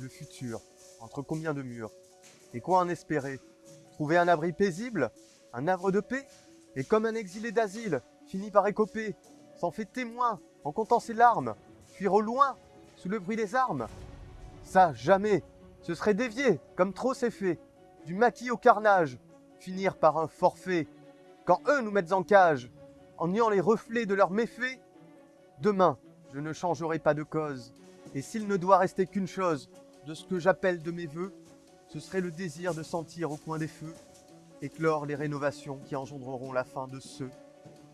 Le futur, entre combien de murs? Et quoi en espérer? Trouver un abri paisible? Un havre de paix? Et comme un exilé d'asile, finit par écoper, s'en fait témoin en comptant ses larmes, fuir au loin, sous le bruit des armes? Ça, jamais! Ce serait dévier, comme trop c'est fait, du maquis au carnage, finir par un forfait. Quand eux nous mettent en cage, en niant les reflets de leurs méfaits, demain, je ne changerai pas de cause. Et s'il ne doit rester qu'une chose de ce que j'appelle de mes voeux, ce serait le désir de sentir au coin des feux éclore les rénovations qui engendreront la fin de ceux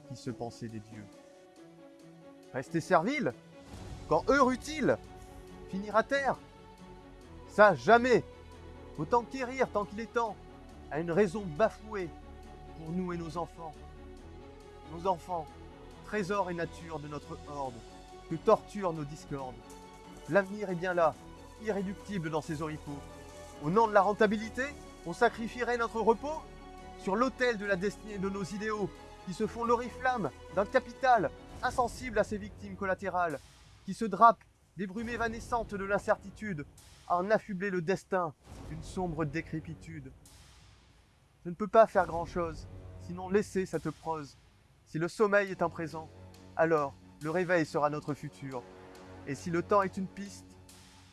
qui se pensaient des dieux. Rester servile Quand eux utile Finir à terre Ça, jamais Autant quérir tant qu'il est temps, à une raison bafouée pour nous et nos enfants. Nos enfants, trésor et nature de notre horde, que torturent nos discordes. L'avenir est bien là, irréductible dans ses oripeaux. Au nom de la rentabilité, on sacrifierait notre repos sur l'autel de la destinée de nos idéaux, qui se font l'oriflamme d'un capital insensible à ses victimes collatérales, qui se drape des brumes évanescentes de l'incertitude, en affubler le destin d'une sombre décrépitude. Je ne peux pas faire grand-chose, sinon laisser cette prose. Si le sommeil est un présent, alors le réveil sera notre futur. Et si le temps est une piste,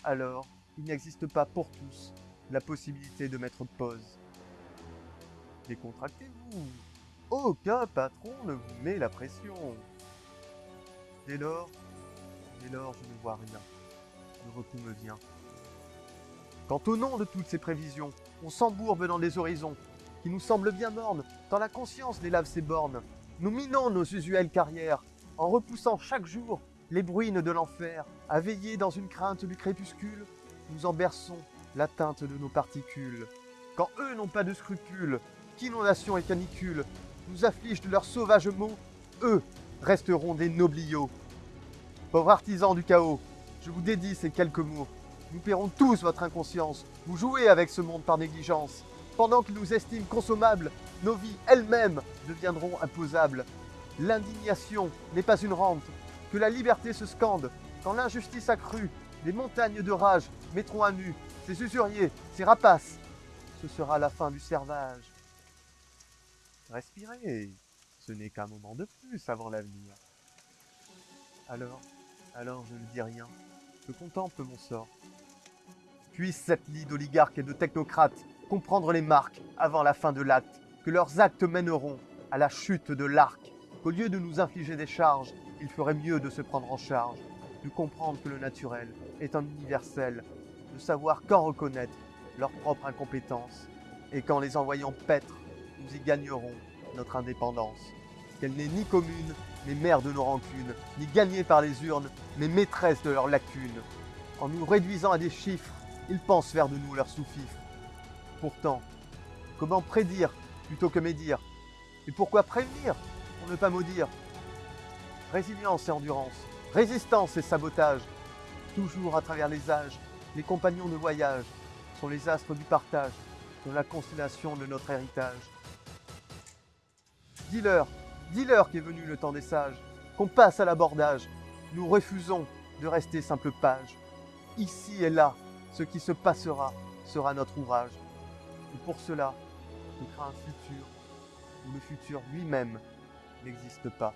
alors il n'existe pas pour tous la possibilité de mettre pause. Décontractez-vous. Aucun patron ne vous met la pression. Dès lors, dès lors, je ne vois rien. Le repos me vient. Quand au nom de toutes ces prévisions, on s'embourbe dans des horizons qui nous semblent bien mornes, tant la conscience délave ses bornes, nous minons nos usuelles carrières, en repoussant chaque jour les bruines de l'enfer, à veiller dans une crainte du crépuscule, nous en berçons l'atteinte de nos particules. Quand eux n'ont pas de scrupules, qu'inondations et canicules nous affligent de leurs sauvages mots, eux resteront des nobliaux. Pauvres artisans du chaos, je vous dédie ces quelques mots. Nous paierons tous votre inconscience. Vous jouez avec ce monde par négligence. Pendant qu'ils nous estiment consommables, nos vies elles-mêmes deviendront imposables. L'indignation n'est pas une rente, que la liberté se scande. Quand l'injustice accrue, les montagnes de rage mettront à nu ces usuriers, ces rapaces. Ce sera la fin du servage. Respirez, ce n'est qu'un moment de plus avant l'avenir. Alors, alors je ne dis rien, je contemple mon sort. Puisse cette lie d'oligarques et de technocrates comprendre les marques avant la fin de l'acte, que leurs actes mèneront à la chute de l'arc, qu'au lieu de nous infliger des charges, il ferait mieux de se prendre en charge, de comprendre que le naturel est un universel, de savoir quand reconnaître leur propre incompétence, et qu'en les envoyant paître, nous y gagnerons notre indépendance. Qu'elle n'est ni commune, mais mère de nos rancunes, ni gagnée par les urnes, mais maîtresse de leurs lacunes. En nous réduisant à des chiffres, ils pensent faire de nous leurs sous-fifres. Pourtant, comment prédire plutôt que médire? Et pourquoi prévenir pour ne pas maudire? Résilience et endurance, résistance et sabotage. Toujours à travers les âges, les compagnons de voyage sont les astres du partage, dans la constellation de notre héritage. Dis-leur, dis-leur qu'est venu le temps des sages, qu'on passe à l'abordage. Nous refusons de rester simple page. Ici et là, ce qui se passera sera notre ouvrage. Et pour cela, on craint un futur où le futur lui-même n'existe pas.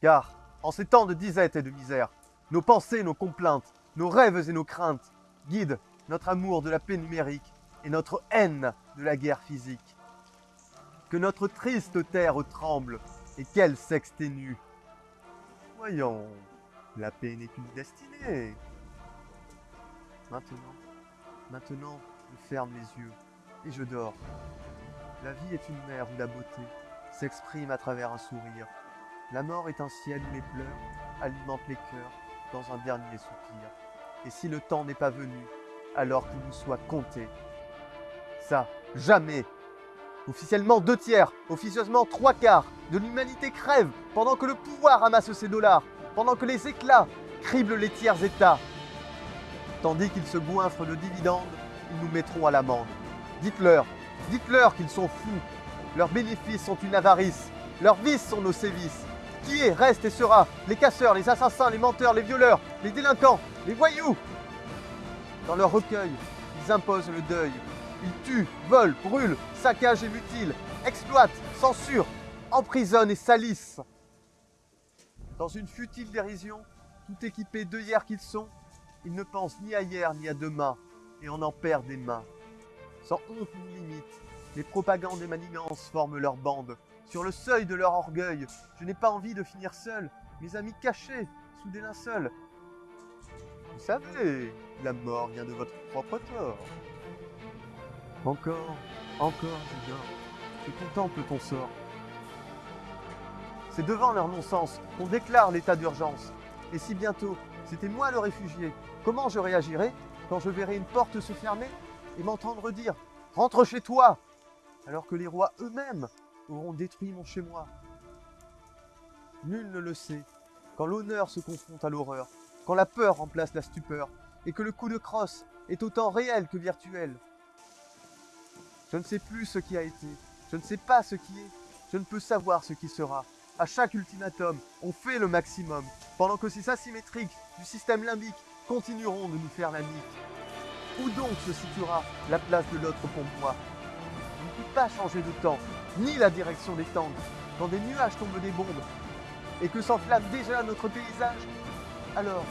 Car, en ces temps de disette et de misère, nos pensées, nos complaintes, nos rêves et nos craintes guident notre amour de la paix numérique et notre haine de la guerre physique. Que notre triste terre tremble et qu'elle s'exténue. Voyons, la paix n'est qu'une destinée. Maintenant, maintenant, je ferme les yeux et je dors. La vie est une mer où la beauté s'exprime à travers un sourire. La mort est un ciel où les pleurs alimentent les cœurs dans un dernier soupir. Et si le temps n'est pas venu, alors qu'il nous soit compté. Ça, jamais Officiellement deux tiers, officieusement trois quarts de l'humanité crève pendant que le pouvoir amasse ses dollars, pendant que les éclats criblent les tiers états. Tandis qu'ils se goinfrent de dividendes, ils nous mettront à l'amende. Dites-leur, dites-leur qu'ils sont fous. Leurs bénéfices sont une avarice. Leurs vices sont nos sévices. Qui est, reste et sera les casseurs, les assassins, les menteurs, les violeurs, les délinquants, les voyous Dans leur recueil, ils imposent le deuil. Ils tuent, volent, brûlent, saccagent et mutilent, exploitent, censurent, emprisonnent et salissent. Dans une futile dérision, tout équipés d'œillères qu'ils sont, ils ne pensent ni à hier ni à demain, et on en perd des mains. Sans honte ni limite, les propagandes et manigances forment leur bande. Sur le seuil de leur orgueil, je n'ai pas envie de finir seul, mes amis cachés sous des linceuls. Vous savez, la mort vient de votre propre tort. Encore, encore, Julien, je contemple ton sort? C'est devant leur non-sens qu'on déclare l'état d'urgence. Et si bientôt c'était moi le réfugié, comment je réagirais quand je verrai une porte se fermer et m'entendre dire ⁇ Rentre chez toi !⁇ alors que les rois eux-mêmes auront détruit mon chez-moi Nul ne le sait, quand l'honneur se confronte à l'horreur, quand la peur remplace la stupeur, et que le coup de crosse est autant réel que virtuel. Je ne sais plus ce qui a été, je ne sais pas ce qui est, je ne peux savoir ce qui sera. À chaque ultimatum, on fait le maximum, pendant que ces asymétriques du système limbique continueront de nous faire la nique. Où donc se situera la place de l'autre pour moi? On ne peut pas changer de temps, ni la direction des tangs, quand des nuages tombent des bombes, et que s'enflamme déjà notre paysage. Alors,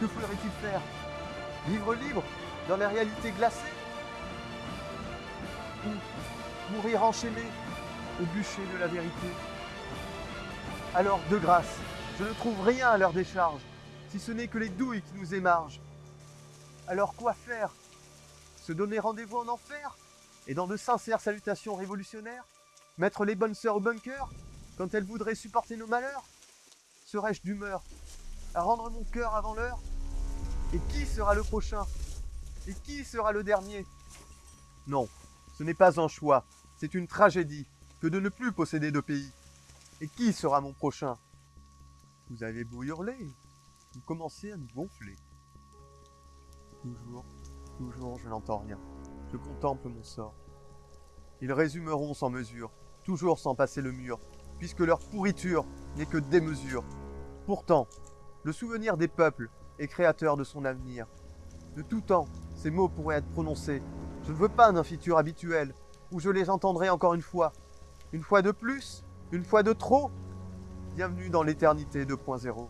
que faudrait-il faire? Vivre libre, dans la réalité glacée? Ou mourir enchaîné au bûcher de la vérité? Alors, de grâce, je ne trouve rien à leur décharge, si ce n'est que les douilles qui nous émargent. Alors quoi faire? Se donner rendez-vous en enfer? Et dans de sincères salutations révolutionnaires? Mettre les bonnes sœurs au bunker quand elles voudraient supporter nos malheurs Serais-je d'humeur à rendre mon cœur avant l'heure Et qui sera le prochain Et qui sera le dernier Non, ce n'est pas un choix, c'est une tragédie que de ne plus posséder de pays. Et qui sera mon prochain? Vous avez beau hurler, vous commencez à nous gonfler. Toujours, toujours, je n'entends rien. Je contemple mon sort. Ils résumeront sans mesure, toujours sans passer le mur, puisque leur pourriture n'est que démesure. Pourtant, le souvenir des peuples est créateur de son avenir. De tout temps, ces mots pourraient être prononcés. Je ne veux pas d'un futur habituel, où je les entendrai encore une fois. Une fois de plus, une fois de trop Bienvenue dans l'éternité 2.0.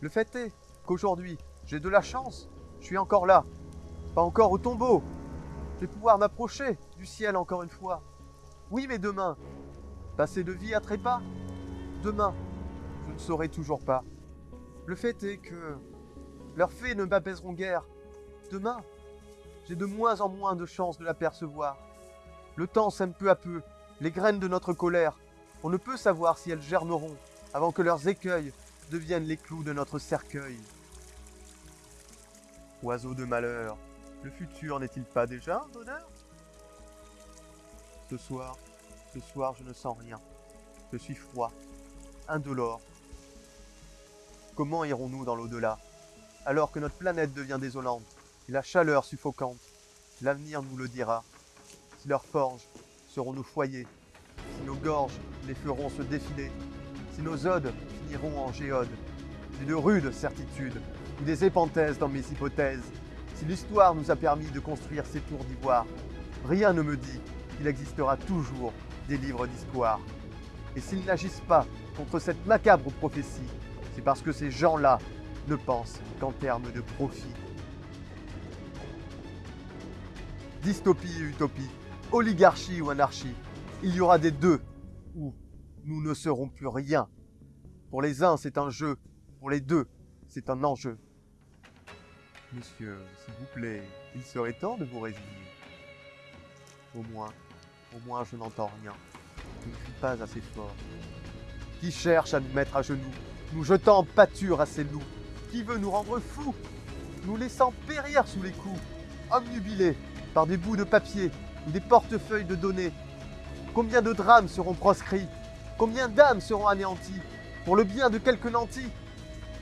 Le fait est qu'aujourd'hui, j'ai de la chance. Je suis encore là. Pas encore au tombeau. Je vais pouvoir m'approcher du ciel encore une fois. Oui, mais demain, passer de vie à trépas Demain, je ne saurai toujours pas. Le fait est que leurs faits ne m'apaiseront guère. Demain, j'ai de moins en moins de chances de l'apercevoir. Le temps sème peu à peu les graines de notre colère on ne peut savoir si elles germeront avant que leurs écueils deviennent les clous de notre cercueil. Oiseau de malheur, le futur n'est-il pas déjà un bonheur? Ce soir, ce soir je ne sens rien. Je suis froid, indolore. Comment irons-nous dans l'au-delà? Alors que notre planète devient désolante et la chaleur suffocante L'avenir nous le dira. Si leurs forges seront nos foyers, si nos gorges les feront se défiler, si nos odes finiront en géodes, j'ai de rudes certitudes, ou des épenthèses dans mes hypothèses, si l'histoire nous a permis de construire ces tours d'ivoire, rien ne me dit qu'il existera toujours des livres d'histoire. Et s'ils n'agissent pas contre cette macabre prophétie, c'est parce que ces gens-là ne pensent qu'en termes de profit. Dystopie et utopie, oligarchie ou anarchie, il y aura des deux, où nous ne serons plus rien. Pour les uns, c'est un jeu, pour les deux, c'est un enjeu. Monsieur, s'il vous plaît, il serait temps de vous résigner. Au moins, au moins je n'entends rien. Je ne suis pas assez fort. Qui cherche à nous mettre à genoux, nous jetant en pâture à ces loups. Qui veut nous rendre fous, nous laissant périr sous les coups, omnubilés par des bouts de papier ou des portefeuilles de données. Combien de drames seront proscrits? Combien d'âmes seront anéanties Pour le bien de quelques nantis?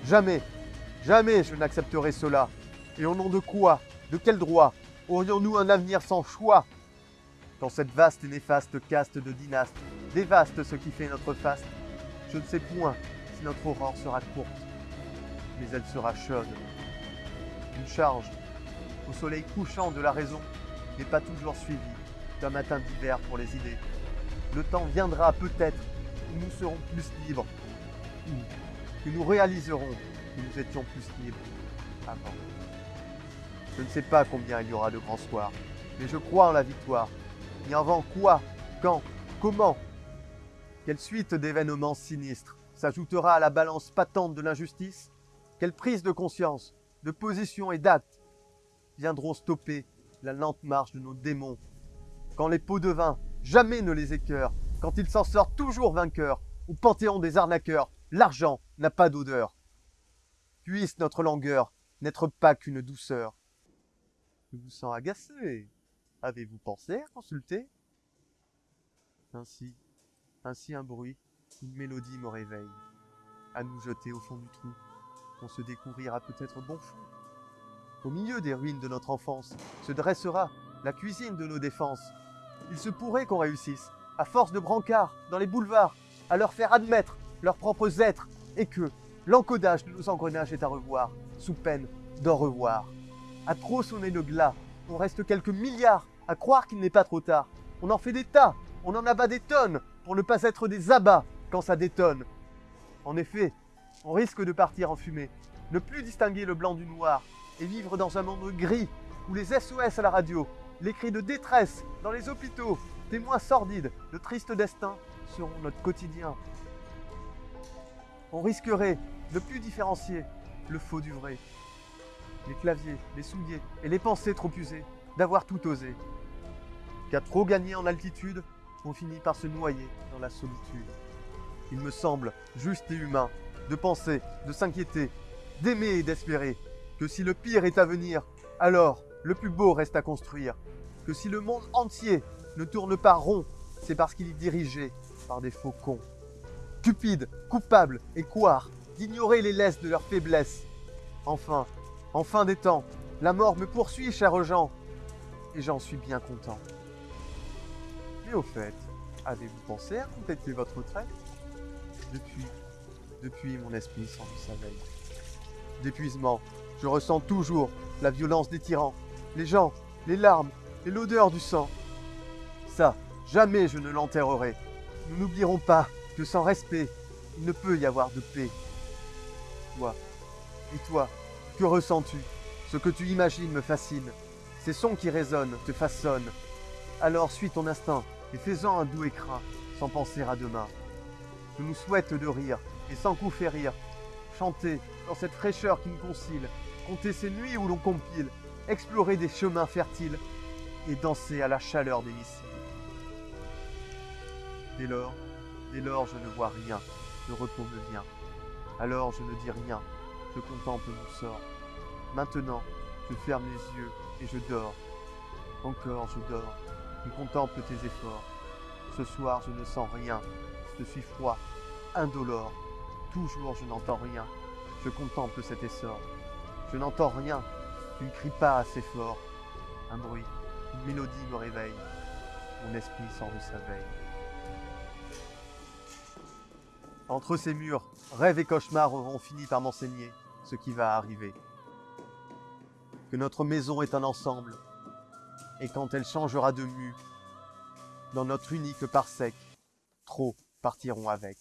Jamais, jamais je n'accepterai cela. Et au nom de quoi? De quel droit? Aurions-nous un avenir sans choix? Quand cette vaste et néfaste caste de dynastes dévaste ce qui fait notre faste, je ne sais point si notre aurore sera courte, mais elle sera chaude. Une charge au soleil couchant de la raison n'est pas toujours suivie d'un matin d'hiver pour les idées. Le temps viendra peut-être où nous serons plus libres, ou que nous réaliserons que nous étions plus libres avant. Je ne sais pas combien il y aura de grands soirs, mais je crois en la victoire. Et avant quoi, quand, comment Quelle suite d'événements sinistres s'ajoutera à la balance patente de l'injustice? Quelle prise de conscience, de position et d'actes viendront stopper la lente marche de nos démons? Quand les pots de vin jamais ne les écœurent, quand ils s'en sortent toujours vainqueurs, au panthéon des arnaqueurs, l'argent n'a pas d'odeur. Puisse notre langueur n'être pas qu'une douceur. Je vous sens agacé. Avez-vous pensé à consulter Ainsi, ainsi un bruit, une mélodie me réveille. À nous jeter au fond du trou, on se découvrira peut-être bon fond. Au milieu des ruines de notre enfance se dressera la cuisine de nos défenses. Il se pourrait qu'on réussisse, à force de brancards dans les boulevards, à leur faire admettre leurs propres êtres, et que l'encodage de nos engrenages est à revoir, sous peine d'en revoir. À trop sonner le glas, on reste quelques milliards à croire qu'il n'est pas trop tard. On en fait des tas, on en abat des tonnes, pour ne pas être des abats quand ça détonne. En effet, on risque de partir en fumée, ne plus distinguer le blanc du noir, et vivre dans un monde gris, où les SOS à la radio, les cris de détresse dans les hôpitaux, témoins sordides de tristes destins, seront notre quotidien. On risquerait de plus différencier le faux du vrai, les claviers, les souliers et les pensées trop usées, d'avoir tout osé. Qu'à trop gagner en altitude, on finit par se noyer dans la solitude. Il me semble juste et humain de penser, de s'inquiéter, d'aimer et d'espérer que si le pire est à venir, alors le plus beau reste à construire. Que si le monde entier ne tourne pas rond, c'est parce qu'il est dirigé par des faux cons. Cupides, coupables et couards d'ignorer les laisses de leur faiblesse. Enfin, en fin des temps, la mort me poursuit, chers gens, et j'en suis bien content. Mais au fait, avez-vous pensé à compléter votre retraite? Depuis, depuis mon esprit sans sa veille. D'épuisement, je ressens toujours la violence des tyrans, les gens, les larmes et l'odeur du sang. Ça, jamais je ne l'enterrerai. Nous n'oublierons pas que sans respect, il ne peut y avoir de paix. Toi, et toi, que ressens-tu? Ce que tu imagines me fascine. Ces sons qui résonnent te façonnent. Alors suis ton instinct et fais-en un doux écrin, sans penser à demain. Je nous souhaite de rire, et sans coup faire rire, chanter dans cette fraîcheur qui nous concile, compter ces nuits où l'on compile, explorer des chemins fertiles, et danser à la chaleur des missiles. Dès lors, dès lors je ne vois rien, le repos me vient. Alors je ne dis rien, je contemple mon sort. Maintenant, je ferme les yeux et je dors. Encore je dors, je contemple tes efforts. Ce soir je ne sens rien, je suis froid, indolore. Toujours je n'entends rien, je contemple cet essor. Je n'entends rien, tu ne cries pas assez fort. Un bruit, une mélodie me réveille. Mon esprit sort de sa veille. Entre ces murs, rêves et cauchemars auront fini par m'enseigner ce qui va arriver. Que notre maison est un ensemble, et quand elle changera de mue, dans notre unique parsec, trop partiront avec.